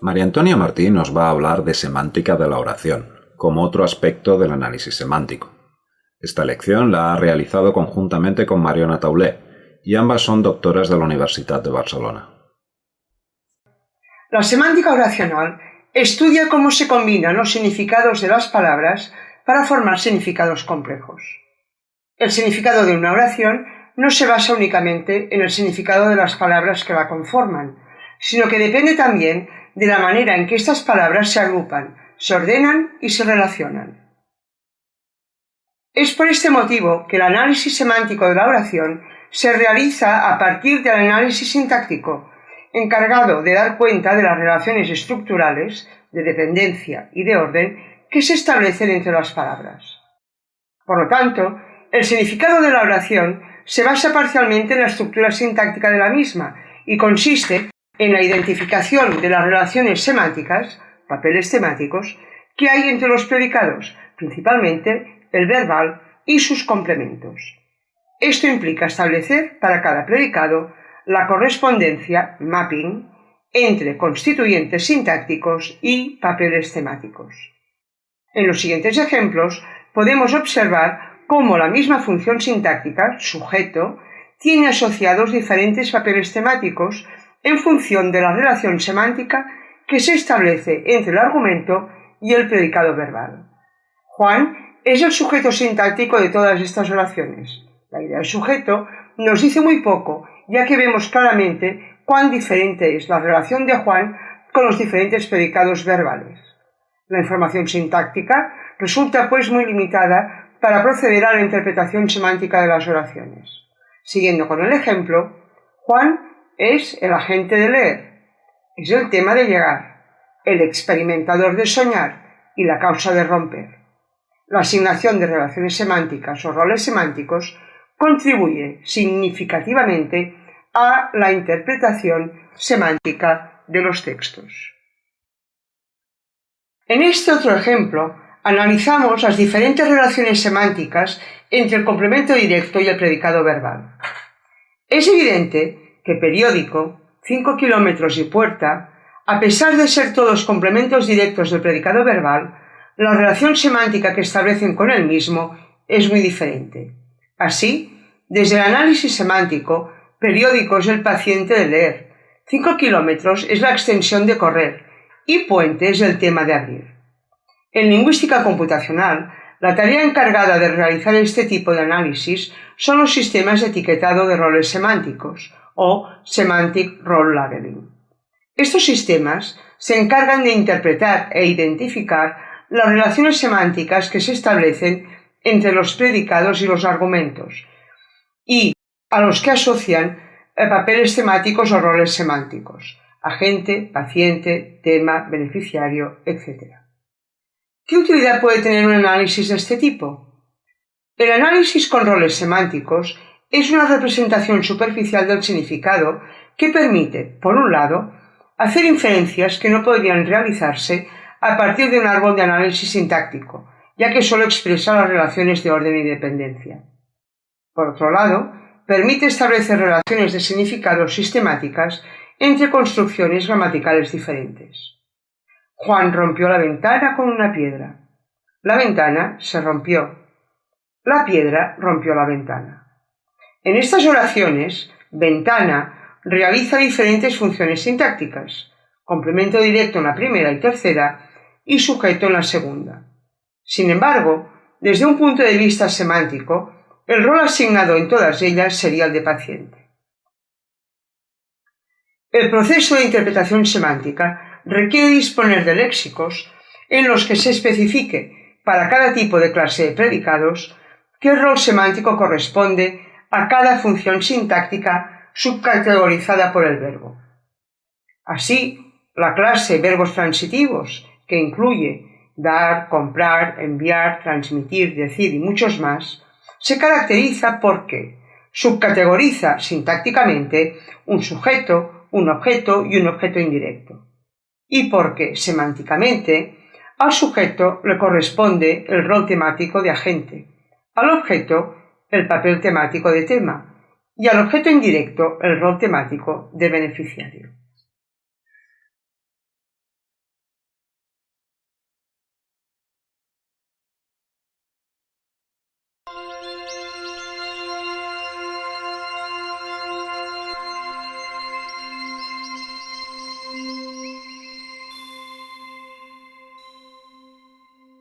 María Antonia Martín nos va a hablar de semántica de la oración, como otro aspecto del análisis semántico. Esta lección la ha realizado conjuntamente con Mariona Taulé, y ambas son doctoras de la Universidad de Barcelona. La semántica oracional estudia cómo se combinan los significados de las palabras para formar significados complejos. El significado de una oración no se basa únicamente en el significado de las palabras que la conforman, sino que depende también de la manera en que estas palabras se agrupan, se ordenan y se relacionan. Es por este motivo que el análisis semántico de la oración se realiza a partir del análisis sintáctico, encargado de dar cuenta de las relaciones estructurales, de dependencia y de orden que se establecen entre las palabras. Por lo tanto, el significado de la oración se basa parcialmente en la estructura sintáctica de la misma y consiste en la identificación de las relaciones semánticas, papeles temáticos, que hay entre los predicados, principalmente el verbal y sus complementos. Esto implica establecer para cada predicado la correspondencia, mapping, entre constituyentes sintácticos y papeles temáticos. En los siguientes ejemplos podemos observar cómo la misma función sintáctica, sujeto, tiene asociados diferentes papeles temáticos en función de la relación semántica que se establece entre el argumento y el predicado verbal. Juan es el sujeto sintáctico de todas estas oraciones. La idea del sujeto nos dice muy poco, ya que vemos claramente cuán diferente es la relación de Juan con los diferentes predicados verbales. La información sintáctica resulta pues muy limitada para proceder a la interpretación semántica de las oraciones. Siguiendo con el ejemplo, Juan es el agente de leer, es el tema de llegar, el experimentador de soñar y la causa de romper. La asignación de relaciones semánticas o roles semánticos contribuye significativamente a la interpretación semántica de los textos. En este otro ejemplo, analizamos las diferentes relaciones semánticas entre el complemento directo y el predicado verbal. Es evidente que periódico, cinco kilómetros y puerta, a pesar de ser todos complementos directos del predicado verbal, la relación semántica que establecen con el mismo es muy diferente. Así, desde el análisis semántico, periódico es el paciente de leer, cinco kilómetros es la extensión de correr y puente es el tema de abrir. En lingüística computacional, la tarea encargada de realizar este tipo de análisis son los sistemas de etiquetado de roles semánticos, o Semantic Role Labeling. Estos sistemas se encargan de interpretar e identificar las relaciones semánticas que se establecen entre los predicados y los argumentos, y a los que asocian eh, papeles temáticos o roles semánticos, agente, paciente, tema, beneficiario, etc. ¿Qué utilidad puede tener un análisis de este tipo? El análisis con roles semánticos es una representación superficial del significado que permite, por un lado, hacer inferencias que no podrían realizarse a partir de un árbol de análisis sintáctico, ya que solo expresa las relaciones de orden y dependencia. Por otro lado, permite establecer relaciones de significado sistemáticas entre construcciones gramaticales diferentes. Juan rompió la ventana con una piedra. La ventana se rompió. La piedra rompió la ventana. En estas oraciones, ventana realiza diferentes funciones sintácticas, complemento directo en la primera y tercera y sujeto en la segunda. Sin embargo, desde un punto de vista semántico, el rol asignado en todas ellas sería el de paciente. El proceso de interpretación semántica requiere disponer de léxicos en los que se especifique para cada tipo de clase de predicados qué rol semántico corresponde a cada función sintáctica subcategorizada por el verbo. Así, la clase verbos transitivos, que incluye dar, comprar, enviar, transmitir, decir y muchos más, se caracteriza porque subcategoriza sintácticamente un sujeto, un objeto y un objeto indirecto. Y porque semánticamente al sujeto le corresponde el rol temático de agente, al objeto el papel temático de tema, y al objeto indirecto, el rol temático de beneficiario.